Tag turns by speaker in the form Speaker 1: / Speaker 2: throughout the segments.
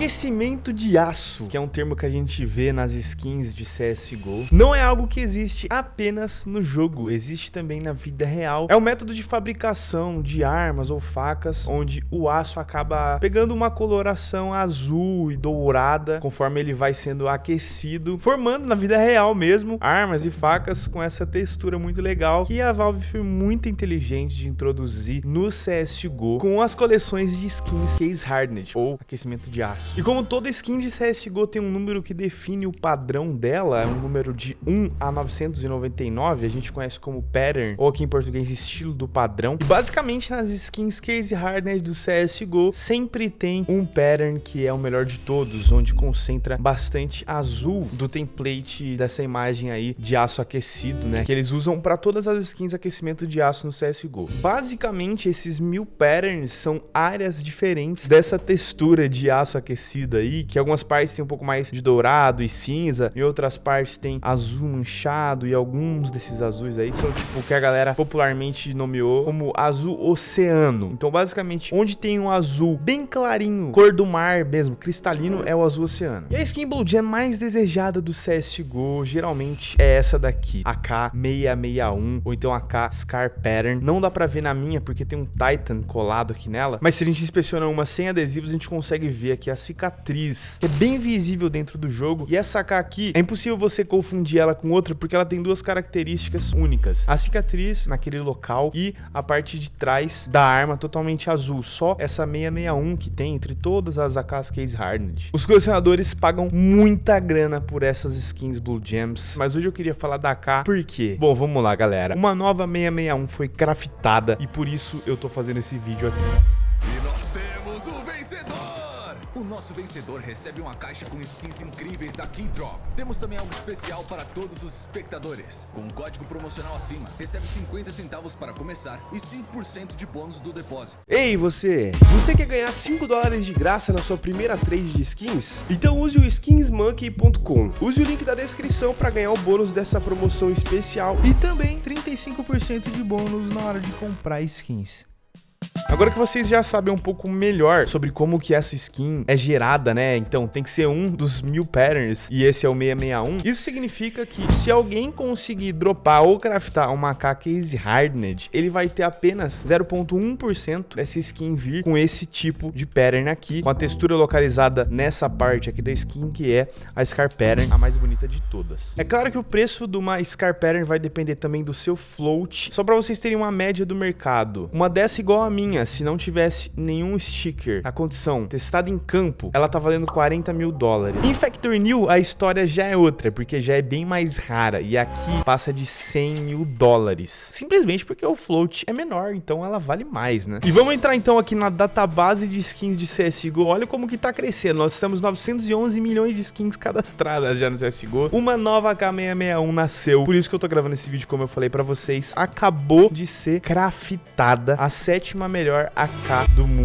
Speaker 1: Aquecimento de aço, que é um termo que a gente vê nas skins de CSGO, não é algo que existe apenas no jogo, existe também na vida real. É um método de fabricação de armas ou facas, onde o aço acaba pegando uma coloração azul e dourada, conforme ele vai sendo aquecido, formando na vida real mesmo armas e facas com essa textura muito legal, que a Valve foi muito inteligente de introduzir no CSGO com as coleções de skins Case Hardened, ou aquecimento de aço. E como toda skin de CSGO tem um número que define o padrão dela, é um número de 1 a 999, a gente conhece como pattern, ou aqui em português estilo do padrão. E basicamente nas skins Case Hardened do CSGO, sempre tem um pattern que é o melhor de todos, onde concentra bastante azul do template dessa imagem aí de aço aquecido, né? Que eles usam para todas as skins aquecimento de aço no CSGO. Basicamente, esses mil patterns são áreas diferentes dessa textura de aço aquecido aí, que algumas partes tem um pouco mais de dourado e cinza, em outras partes tem azul manchado e alguns desses azuis aí são tipo o que a galera popularmente nomeou como azul oceano. Então, basicamente, onde tem um azul bem clarinho, cor do mar mesmo, cristalino, é o azul oceano. E a skin Blue Jam mais desejada do CSGO, geralmente, é essa daqui, AK661, ou então AK Scar Pattern. Não dá pra ver na minha, porque tem um Titan colado aqui nela, mas se a gente inspeciona uma sem adesivos, a gente consegue ver aqui a cicatriz, que é bem visível dentro do jogo. E essa AK aqui, é impossível você confundir ela com outra, porque ela tem duas características únicas. A cicatriz naquele local e a parte de trás da arma totalmente azul. Só essa 661 que tem entre todas as AKs Case Hardened. Os colecionadores pagam muita grana por essas skins Blue Gems, mas hoje eu queria falar da AK por quê? Bom, vamos lá, galera. Uma nova 661 foi craftada e por isso eu tô fazendo esse vídeo aqui.
Speaker 2: Nosso vencedor recebe uma caixa com skins incríveis da Keydrop. Temos também algo especial para todos os espectadores. Com um código promocional acima, recebe 50 centavos para começar e 5% de bônus do depósito.
Speaker 1: Ei, você! Você quer ganhar 5 dólares de graça na sua primeira trade de skins? Então use o skinsmonkey.com. Use o link da descrição para ganhar o bônus dessa promoção especial e também 35% de bônus na hora de comprar skins. Agora que vocês já sabem um pouco melhor sobre como que essa skin é gerada, né? Então tem que ser um dos mil patterns e esse é o 661. Isso significa que se alguém conseguir dropar ou craftar uma AK Case Hardened, ele vai ter apenas 0.1% dessa skin vir com esse tipo de pattern aqui, com a textura localizada nessa parte aqui da skin, que é a Scar Pattern, a mais bonita de todas. É claro que o preço de uma Scar Pattern vai depender também do seu float, só para vocês terem uma média do mercado. Uma dessa igual a minha, se não tivesse nenhum sticker na condição testada em campo, ela tá valendo 40 mil dólares. Em Factory New, a história já é outra, porque já é bem mais rara. E aqui passa de 100 mil dólares. Simplesmente porque o float é menor, então ela vale mais, né? E vamos entrar então aqui na database de skins de CSGO. Olha como que tá crescendo. Nós temos 911 milhões de skins cadastradas já no CSGO. Uma nova K661 nasceu. Por isso que eu tô gravando esse vídeo, como eu falei pra vocês. Acabou de ser craftada a sétima sétima melhor AK do mundo.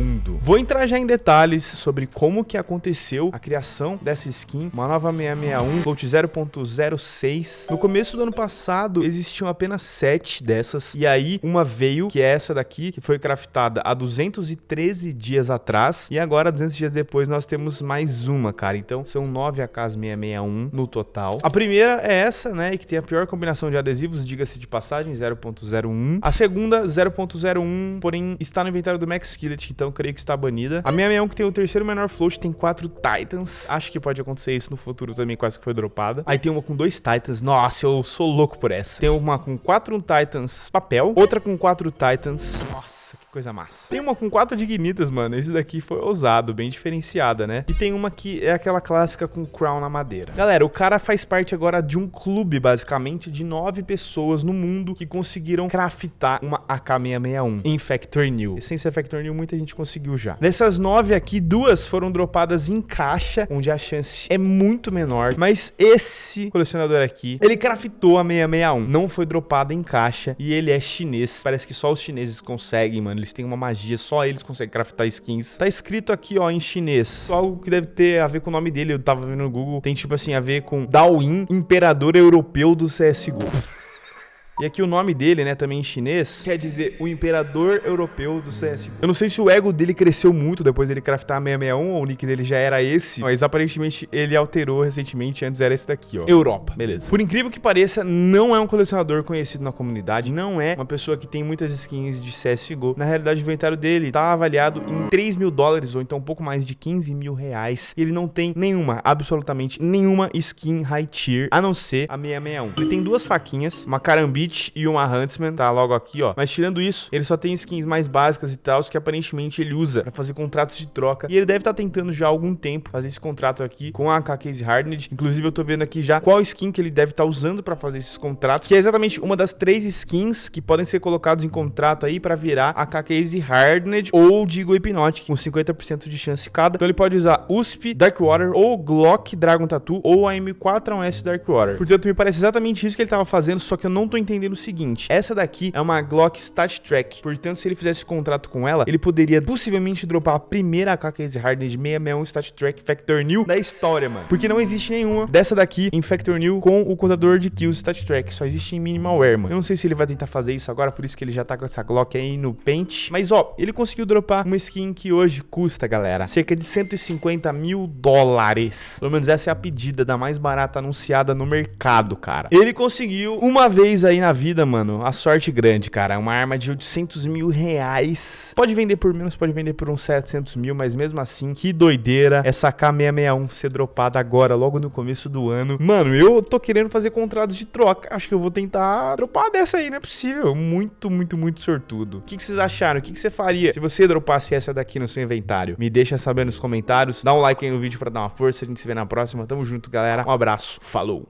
Speaker 1: Vou entrar já em detalhes sobre como que aconteceu a criação dessa skin, uma nova 661, float 0.06. No começo do ano passado, existiam apenas 7 dessas, e aí uma veio, que é essa daqui, que foi craftada há 213 dias atrás, e agora, 200 dias depois, nós temos mais uma, cara. Então, são 9 AKs 661 no total. A primeira é essa, né, que tem a pior combinação de adesivos, diga-se de passagem, 0.01. A segunda, 0.01, porém está no inventário do Max Skillet, então creio que está banida. A minha 61 que tem o terceiro menor float tem quatro Titans. Acho que pode acontecer isso no futuro também, quase que foi dropada. Aí tem uma com dois Titans. Nossa, eu sou louco por essa. Tem uma com quatro Titans papel, outra com quatro Titans. Nossa, coisa massa. Tem uma com quatro dignitas, mano. Esse daqui foi ousado, bem diferenciada, né? E tem uma que é aquela clássica com crown na madeira. Galera, o cara faz parte agora de um clube, basicamente, de nove pessoas no mundo que conseguiram craftar uma AK-661 em Factory New. Essência Factory New muita gente conseguiu já. Dessas nove aqui, duas foram dropadas em caixa, onde a chance é muito menor. Mas esse colecionador aqui, ele craftou a 661. Não foi dropada em caixa e ele é chinês. Parece que só os chineses conseguem, mano eles têm uma magia, só eles conseguem craftar skins. Tá escrito aqui, ó, em chinês. Algo que deve ter a ver com o nome dele, eu tava vendo no Google. Tem, tipo assim, a ver com Daoin, Imperador Europeu do CSGO. E aqui o nome dele, né, também em chinês, quer dizer o imperador europeu do CS. Eu não sei se o ego dele cresceu muito depois dele craftar 661 ou o nick dele já era esse, mas aparentemente ele alterou recentemente, antes era esse daqui, ó. Europa, beleza. Por incrível que pareça, não é um colecionador conhecido na comunidade, não é uma pessoa que tem muitas skins de CSGO. Na realidade, o inventário dele tá avaliado em 3 mil dólares, ou então um pouco mais de 15 mil reais. E ele não tem nenhuma, absolutamente nenhuma skin high tier, a não ser a 661. Ele tem duas faquinhas, uma E uma Huntsman, tá logo aqui, ó. Mas tirando isso, ele só tem skins mais básicas e tal, que aparentemente ele usa pra fazer contratos de troca. E ele deve estar tá tentando já há algum tempo fazer esse contrato aqui com a AK Case Hardened. Inclusive, eu tô vendo aqui já qual skin que ele deve estar tá usando pra fazer esses contratos, que é exatamente uma das três skins que podem ser colocados em contrato aí pra virar a AK Case Hardened ou Digo Hypnotic, com 50% de chance cada. Então ele pode usar USP, Darkwater ou Glock Dragon Tattoo ou a M4A1S Darkwater. Portanto, me parece exatamente isso que ele tava fazendo, só que eu não tô entendendo o seguinte. Essa daqui é uma Glock Stat Track. Portanto, se ele fizesse contrato com ela, ele poderia possivelmente dropar a primeira AK Case Hardened 661 Stat Track Factor New da história, mano. Porque não existe nenhuma dessa daqui em Factor New com o contador de kills Stat Track. Só existe em Minimalware, mano. Eu não sei se ele vai tentar fazer isso agora, por isso que ele já tá com essa Glock aí no Paint. Mas, ó, ele conseguiu dropar uma skin que hoje custa, galera, cerca de 150 mil dólares. Pelo menos essa é a pedida da mais barata anunciada no mercado, cara. Ele conseguiu uma vez aí na vida, mano, a sorte grande, cara. Uma arma de 800 mil reais. Pode vender por menos, pode vender por uns 700 mil, mas mesmo assim, que doideira essa K661 ser dropada agora, logo no começo do ano. Mano, eu tô querendo fazer contratos de troca. Acho que eu vou tentar dropar dessa aí, não é possível. Muito, muito, muito sortudo. O que, que vocês acharam? O que, que você faria se você dropasse essa daqui no seu inventário? Me deixa saber nos comentários. Dá um like aí no vídeo pra dar uma força. A gente se vê na próxima. Tamo junto, galera. Um abraço. Falou!